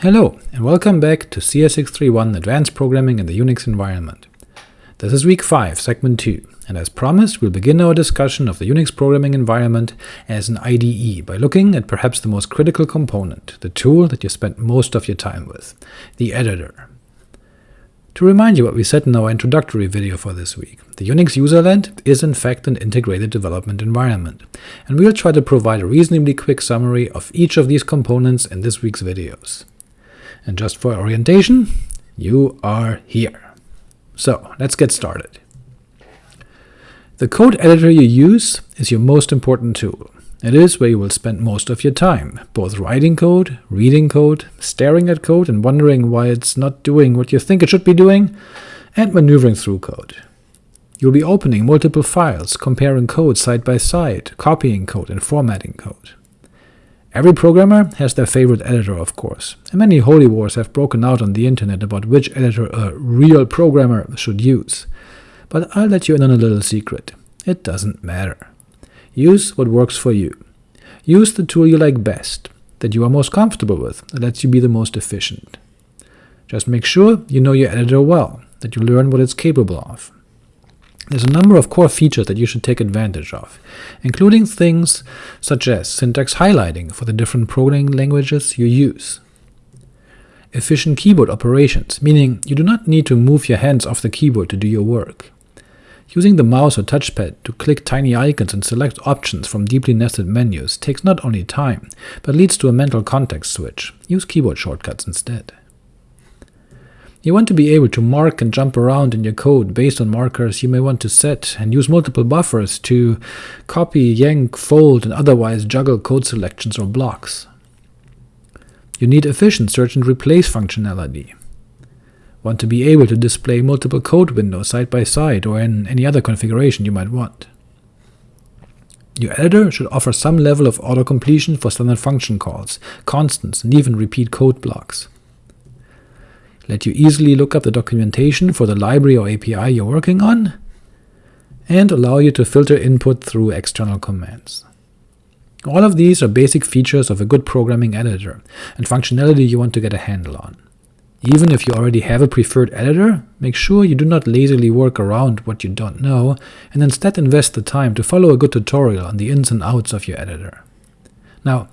Hello, and welcome back to CS631 Advanced Programming in the Unix Environment. This is week 5, segment 2, and as promised, we'll begin our discussion of the Unix programming environment as an IDE by looking at perhaps the most critical component, the tool that you spend most of your time with, the editor. To remind you what we said in our introductory video for this week, the Unix userland is in fact an integrated development environment, and we'll try to provide a reasonably quick summary of each of these components in this week's videos. And just for orientation, you are here. So let's get started. The code editor you use is your most important tool. It is where you will spend most of your time, both writing code, reading code, staring at code and wondering why it's not doing what you think it should be doing, and maneuvering through code. You'll be opening multiple files, comparing code side by side, copying code and formatting code. Every programmer has their favorite editor, of course, and many holy wars have broken out on the internet about which editor a real programmer should use. But I'll let you in on a little secret. It doesn't matter. Use what works for you. Use the tool you like best, that you are most comfortable with, that lets you be the most efficient. Just make sure you know your editor well, that you learn what it's capable of. There's a number of core features that you should take advantage of, including things such as syntax highlighting for the different programming languages you use, efficient keyboard operations, meaning you do not need to move your hands off the keyboard to do your work, using the mouse or touchpad to click tiny icons and select options from deeply nested menus takes not only time, but leads to a mental context switch. Use keyboard shortcuts instead. You want to be able to mark and jump around in your code based on markers you may want to set, and use multiple buffers to copy, yank, fold, and otherwise juggle code selections or blocks. You need efficient search and replace functionality. Want to be able to display multiple code windows side by side or in any other configuration you might want. Your editor should offer some level of auto-completion for standard function calls, constants, and even repeat code blocks let you easily look up the documentation for the library or API you're working on, and allow you to filter input through external commands. All of these are basic features of a good programming editor, and functionality you want to get a handle on. Even if you already have a preferred editor, make sure you do not lazily work around what you don't know, and instead invest the time to follow a good tutorial on the ins and outs of your editor. Now,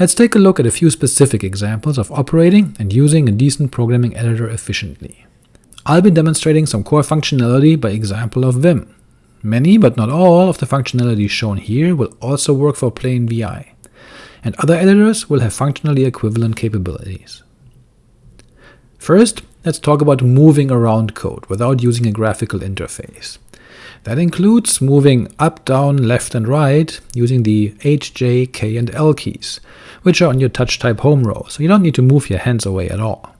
let's take a look at a few specific examples of operating and using a decent programming editor efficiently. I'll be demonstrating some core functionality by example of Vim. Many, but not all, of the functionality shown here will also work for plain VI, and other editors will have functionally equivalent capabilities. First, let's talk about moving around code without using a graphical interface. That includes moving up, down, left, and right using the H, J, K, and L keys, which are on your touch type home row, so you don't need to move your hands away at all.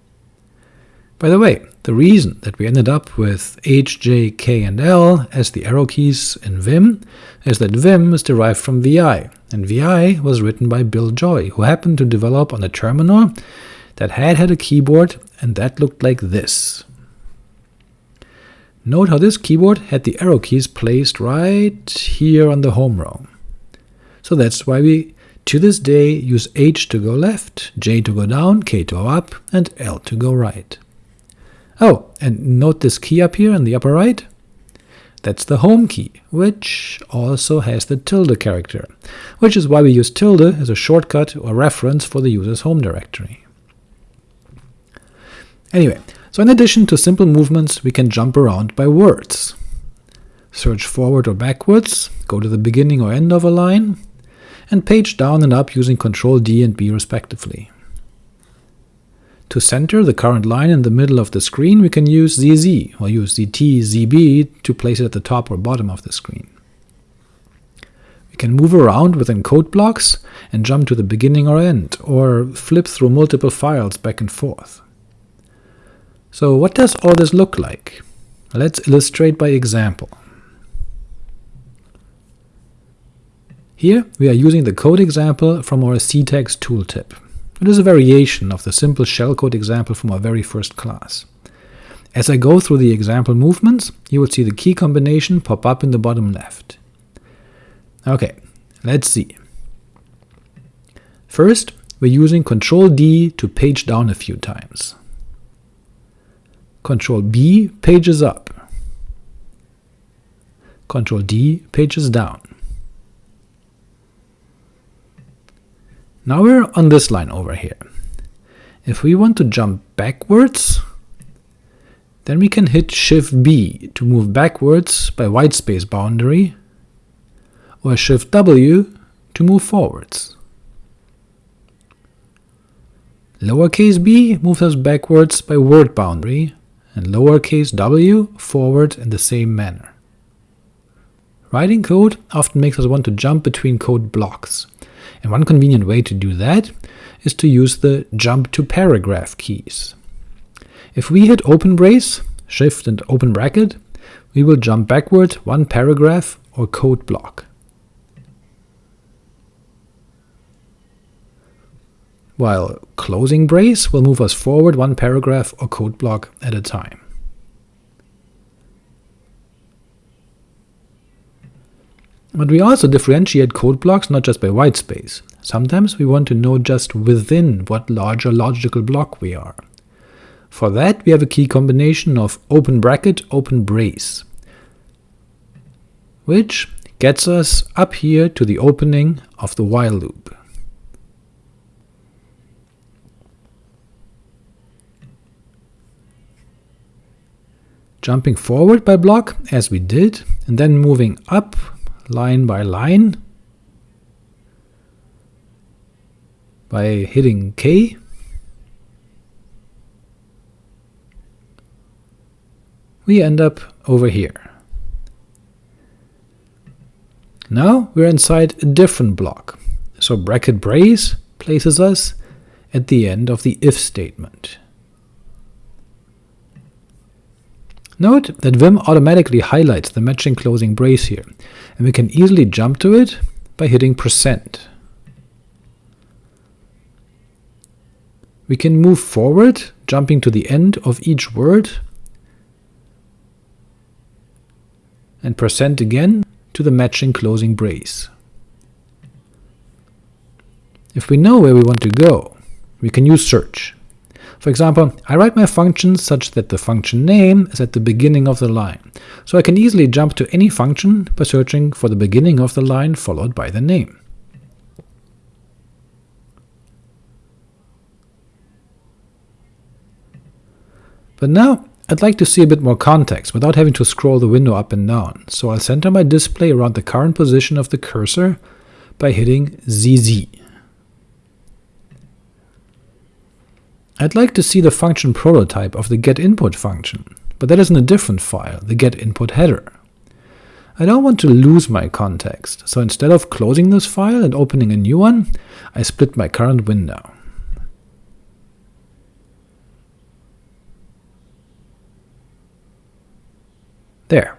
By the way, the reason that we ended up with H, J, K, and L as the arrow keys in Vim is that Vim is derived from VI, and VI was written by Bill Joy, who happened to develop on a terminal that had had a keyboard, and that looked like this. Note how this keyboard had the arrow keys placed right here on the home row. So that's why we, to this day, use H to go left, J to go down, K to go up, and L to go right. Oh, and note this key up here in the upper right? That's the home key, which also has the tilde character, which is why we use tilde as a shortcut or reference for the user's home directory. Anyway, so in addition to simple movements, we can jump around by words. Search forward or backwards, go to the beginning or end of a line, and page down and up using Ctrl D and B respectively. To center the current line in the middle of the screen, we can use ZZ, or use ZT, ZB to place it at the top or bottom of the screen. We can move around within code blocks and jump to the beginning or end, or flip through multiple files back and forth. So what does all this look like? Let's illustrate by example. Here we are using the code example from our ctags tooltip. It is a variation of the simple shellcode example from our very first class. As I go through the example movements, you will see the key combination pop up in the bottom left. Ok, let's see. First, we're using Ctrl D to page down a few times. Ctrl B pages up. Control D pages down. Now we're on this line over here. If we want to jump backwards, then we can hit Shift B to move backwards by whitespace boundary, or Shift W to move forwards. Lowercase b moves us backwards by word boundary, and lowercase w forward in the same manner. Writing code often makes us want to jump between code blocks, and one convenient way to do that is to use the jump to paragraph keys. If we hit open brace, shift and open bracket, we will jump backward one paragraph or code block. While closing brace will move us forward one paragraph or code block at a time. But we also differentiate code blocks not just by whitespace. Sometimes we want to know just within what larger logical block we are. For that we have a key combination of open bracket, open brace, which gets us up here to the opening of the while loop. Jumping forward by block, as we did, and then moving up line by line by hitting K. We end up over here. Now we're inside a different block, so bracket brace places us at the end of the if statement. Note that Vim automatically highlights the matching closing brace here, and we can easily jump to it by hitting percent. We can move forward, jumping to the end of each word, and percent again to the matching closing brace. If we know where we want to go, we can use search. For example, I write my functions such that the function name is at the beginning of the line, so I can easily jump to any function by searching for the beginning of the line followed by the name. But now I'd like to see a bit more context without having to scroll the window up and down, so I'll center my display around the current position of the cursor by hitting ZZ. I'd like to see the function prototype of the getInput function, but that is in a different file, the getInput header. I don't want to lose my context, so instead of closing this file and opening a new one, I split my current window. There.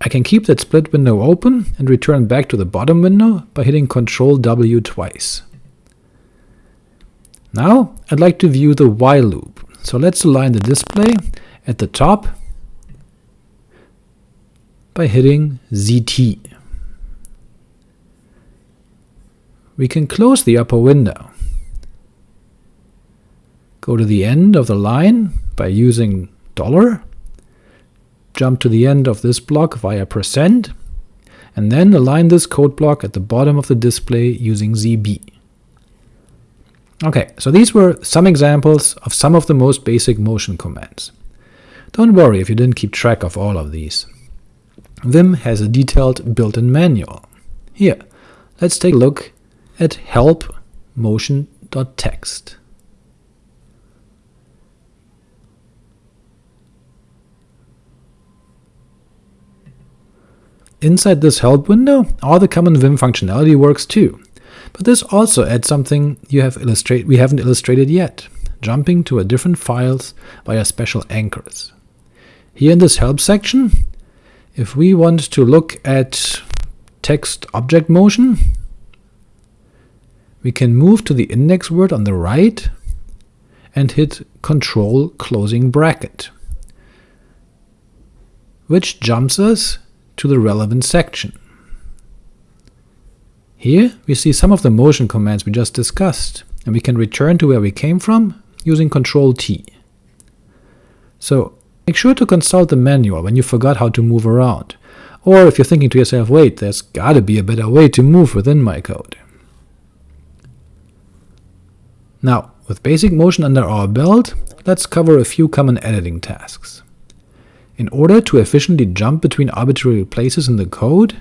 I can keep that split window open and return back to the bottom window by hitting Ctrl W twice. Now I'd like to view the while loop, so let's align the display at the top by hitting ZT. We can close the upper window. Go to the end of the line by using dollar, jump to the end of this block via percent, and then align this code block at the bottom of the display using ZB. Okay, so these were some examples of some of the most basic motion commands. Don't worry if you didn't keep track of all of these. Vim has a detailed built-in manual. Here, let's take a look at help motion.txt. Inside this help window, all the common Vim functionality works too, but this also adds something you have illustrate we haven't illustrated yet, jumping to a different files via special anchors. Here in this help section, if we want to look at text object motion, we can move to the index word on the right and hit control closing bracket, which jumps us to the relevant section. Here we see some of the motion commands we just discussed, and we can return to where we came from using Ctrl T. So make sure to consult the manual when you forgot how to move around, or if you're thinking to yourself, wait, there's gotta be a better way to move within my code. Now, with basic motion under our belt, let's cover a few common editing tasks. In order to efficiently jump between arbitrary places in the code,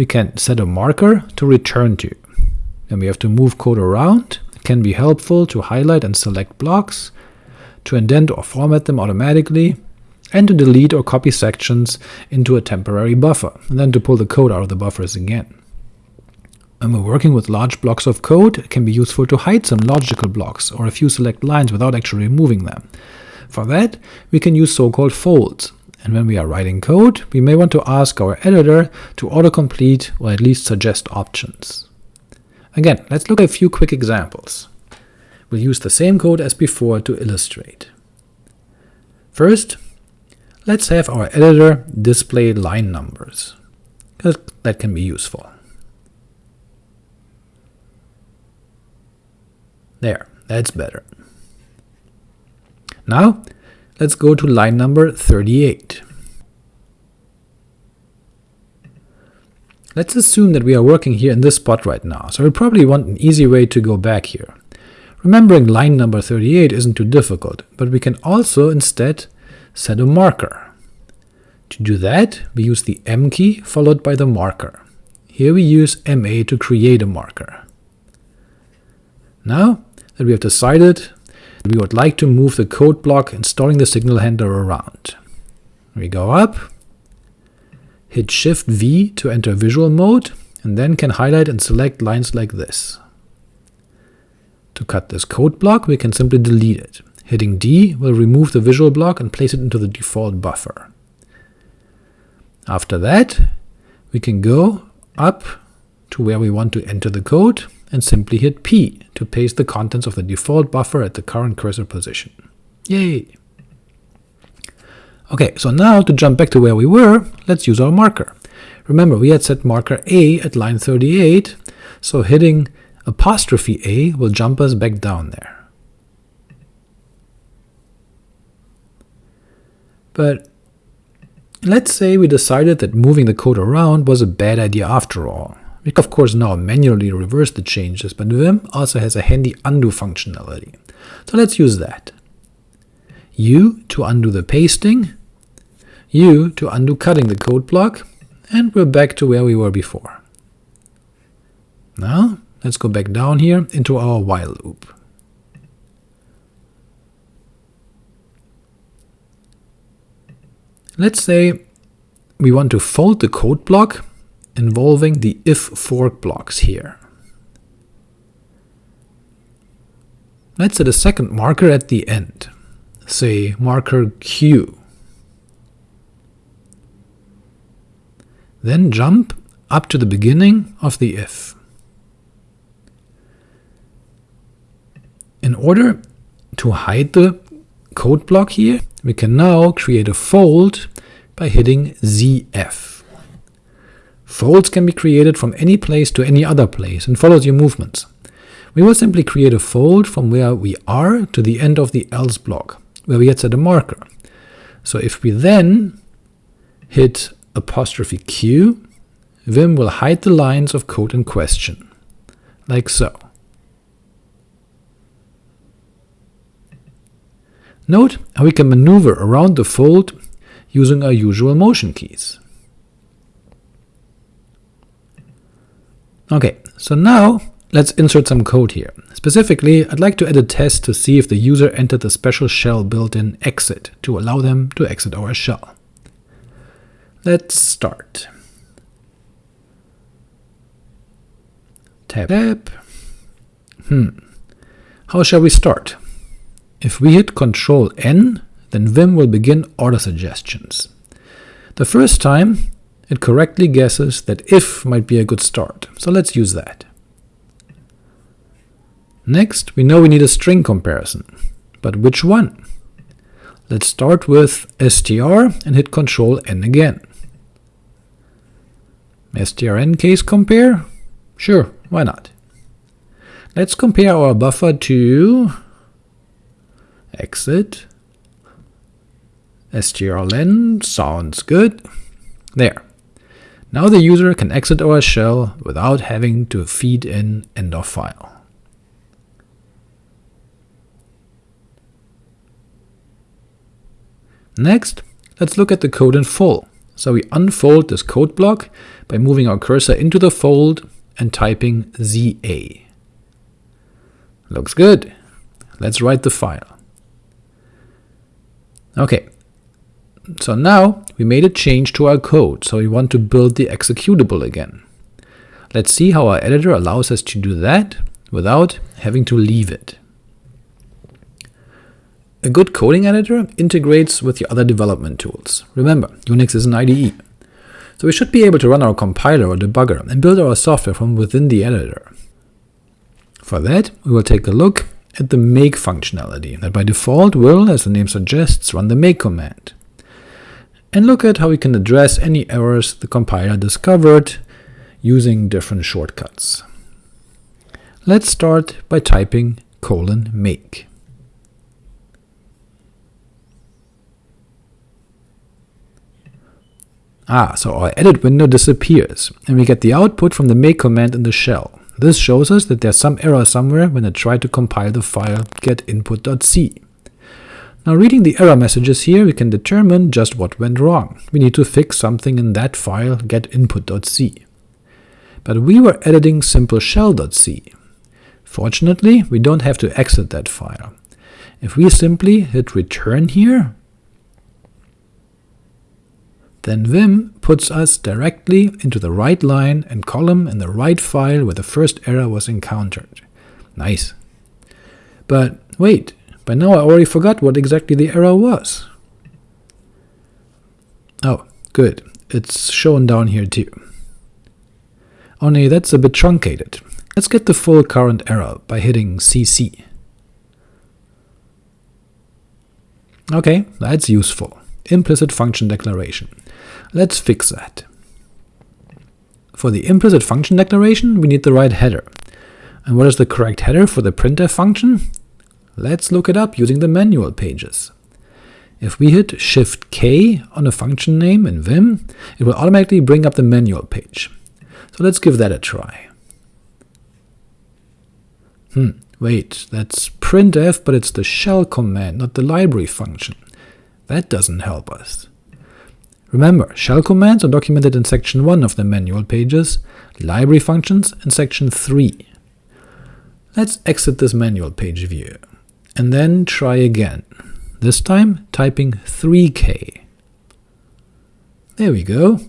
we can set a marker to return to. When we have to move code around, it can be helpful to highlight and select blocks, to indent or format them automatically, and to delete or copy sections into a temporary buffer, and then to pull the code out of the buffers again. When we're working with large blocks of code, it can be useful to hide some logical blocks or a few select lines without actually removing them. For that, we can use so-called folds, and when we are writing code, we may want to ask our editor to autocomplete or at least suggest options. Again, let's look at a few quick examples. We'll use the same code as before to illustrate. First, let's have our editor display line numbers, because that can be useful. There, that's better. Now, let's go to line number 38. Let's assume that we are working here in this spot right now, so we probably want an easy way to go back here. Remembering line number 38 isn't too difficult, but we can also instead set a marker. To do that, we use the M key followed by the marker. Here we use MA to create a marker. Now that we have decided we would like to move the code block installing the signal handler around. We go up, hit Shift V to enter visual mode, and then can highlight and select lines like this. To cut this code block, we can simply delete it. Hitting D will remove the visual block and place it into the default buffer. After that, we can go up to where we want to enter the code, and simply hit P to paste the contents of the default buffer at the current cursor position. Yay! Ok, so now to jump back to where we were, let's use our marker. Remember, we had set marker A at line 38, so hitting apostrophe A will jump us back down there. But let's say we decided that moving the code around was a bad idea after all. We can of course now manually reverse the changes, but Vim also has a handy undo functionality. So let's use that. U to undo the pasting, U to undo cutting the code block, and we're back to where we were before. Now let's go back down here into our while loop. Let's say we want to fold the code block involving the if fork blocks here. Let's set a second marker at the end, say marker Q. Then jump up to the beginning of the if. In order to hide the code block here, we can now create a fold by hitting ZF. Folds can be created from any place to any other place and follows your movements. We will simply create a fold from where we are to the end of the else block, where we had set a marker. So if we then hit apostrophe q, Vim will hide the lines of code in question, like so. Note how we can maneuver around the fold using our usual motion keys. Ok, so now let's insert some code here. Specifically, I'd like to add a test to see if the user entered the special shell built-in exit to allow them to exit our shell. Let's start. Tab tab. Hmm. How shall we start? If we hit Ctrl N, then Vim will begin order suggestions. The first time, it correctly guesses that if might be a good start, so let's use that. Next, we know we need a string comparison, but which one? Let's start with str and hit Ctrl N again. strn case compare? Sure, why not? Let's compare our buffer to exit strlen, sounds good. There. Now the user can exit our shell without having to feed in end of file. Next, let's look at the code in full. So we unfold this code block by moving our cursor into the fold and typing ZA. Looks good. Let's write the file. Okay, so now we made a change to our code, so we want to build the executable again. Let's see how our editor allows us to do that without having to leave it. A good coding editor integrates with your other development tools. Remember, Unix is an IDE. So we should be able to run our compiler or debugger and build our software from within the editor. For that, we will take a look at the make functionality that by default will, as the name suggests, run the make command, and look at how we can address any errors the compiler discovered using different shortcuts. Let's start by typing colon make. Ah, so our edit window disappears, and we get the output from the make command in the shell. This shows us that there's some error somewhere when I try to compile the file getinput.c. Now reading the error messages here, we can determine just what went wrong. We need to fix something in that file getinput.c. But we were editing simple shell.c. Fortunately, we don't have to exit that file. If we simply hit return here, then vim puts us directly into the right line and column in the right file where the first error was encountered. Nice. But wait, by now I already forgot what exactly the error was. Oh, good, it's shown down here too. Oh, Only that's a bit truncated. Let's get the full current error by hitting cc. Okay, that's useful. Implicit function declaration. Let's fix that. For the implicit function declaration, we need the right header. And what is the correct header for the printf function? Let's look it up using the manual pages. If we hit Shift-K on a function name in Vim, it will automatically bring up the manual page. So let's give that a try. Hmm, wait, that's printf, but it's the shell command, not the library function. That doesn't help us. Remember, shell commands are documented in section 1 of the manual pages, library functions in section 3. Let's exit this manual page view, and then try again, this time typing 3k. There we go.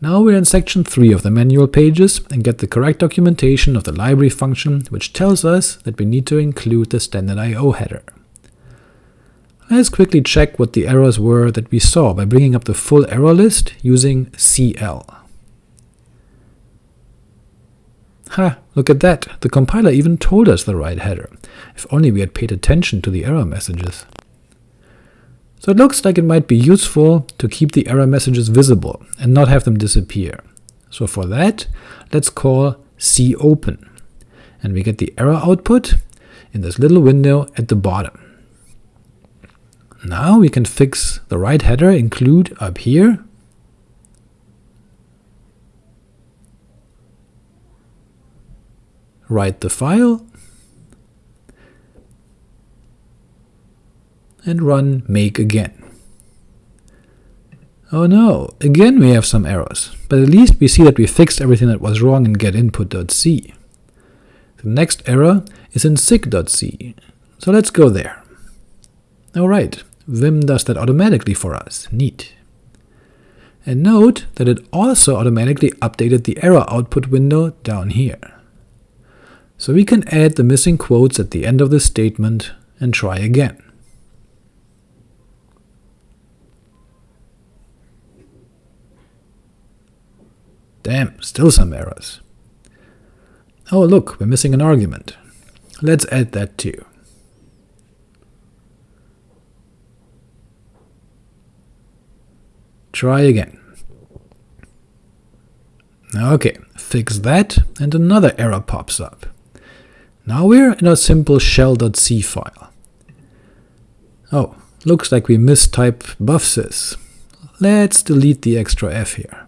Now we're in section 3 of the manual pages and get the correct documentation of the library function, which tells us that we need to include the standard I.O. header. Let's quickly check what the errors were that we saw by bringing up the full error list using CL. Ha, look at that, the compiler even told us the right header. If only we had paid attention to the error messages. So it looks like it might be useful to keep the error messages visible and not have them disappear. So for that, let's call copen, and we get the error output in this little window at the bottom. Now we can fix the right header include up here. Write the file, and run make again. Oh no, again we have some errors, but at least we see that we fixed everything that was wrong in getinput.c. The next error is in sig.c, so let's go there. Alright, Vim does that automatically for us. Neat. And note that it also automatically updated the error output window down here. So we can add the missing quotes at the end of the statement and try again. Damn, still some errors. Oh look, we're missing an argument. Let's add that too. Try again. Ok, fix that, and another error pops up. Now we're in our simple shell.c file. Oh, looks like we mistyped buffsys. Let's delete the extra f here.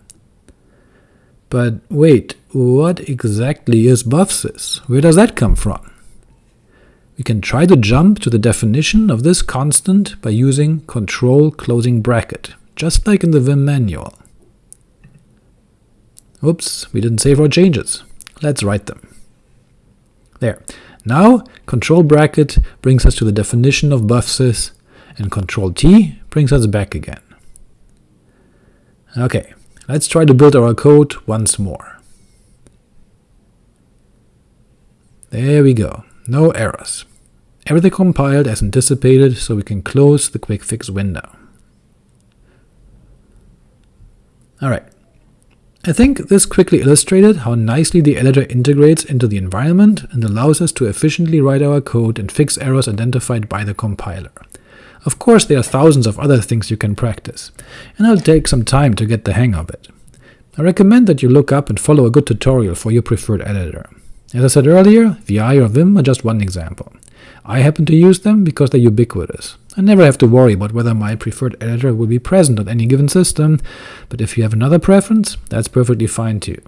But wait, what exactly is BUFSIZ? Where does that come from? We can try to jump to the definition of this constant by using control closing bracket, just like in the Vim manual. Oops, we didn't save our changes. Let's write them. There. Now, control bracket brings us to the definition of BUFSIZ, and control T brings us back again. Ok, let's try to build our code once more. There we go, no errors. Everything compiled as anticipated, so we can close the quick fix window. Alright, I think this quickly illustrated how nicely the editor integrates into the environment and allows us to efficiently write our code and fix errors identified by the compiler. Of course there are thousands of other things you can practice, and it'll take some time to get the hang of it. I recommend that you look up and follow a good tutorial for your preferred editor. As I said earlier, VI or Vim are just one example. I happen to use them because they're ubiquitous. I never have to worry about whether my preferred editor will be present on any given system, but if you have another preference, that's perfectly fine too.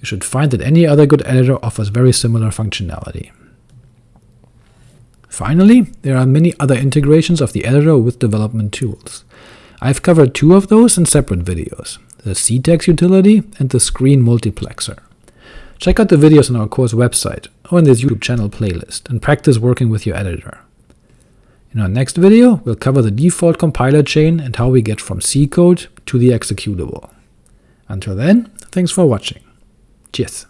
You should find that any other good editor offers very similar functionality. Finally, there are many other integrations of the editor with development tools. I've covered two of those in separate videos, the ctags utility and the screen multiplexer. Check out the videos on our course website, or in this YouTube channel playlist, and practice working with your editor. In our next video, we'll cover the default compiler chain and how we get from C code to the executable. Until then, thanks for watching. Cheers!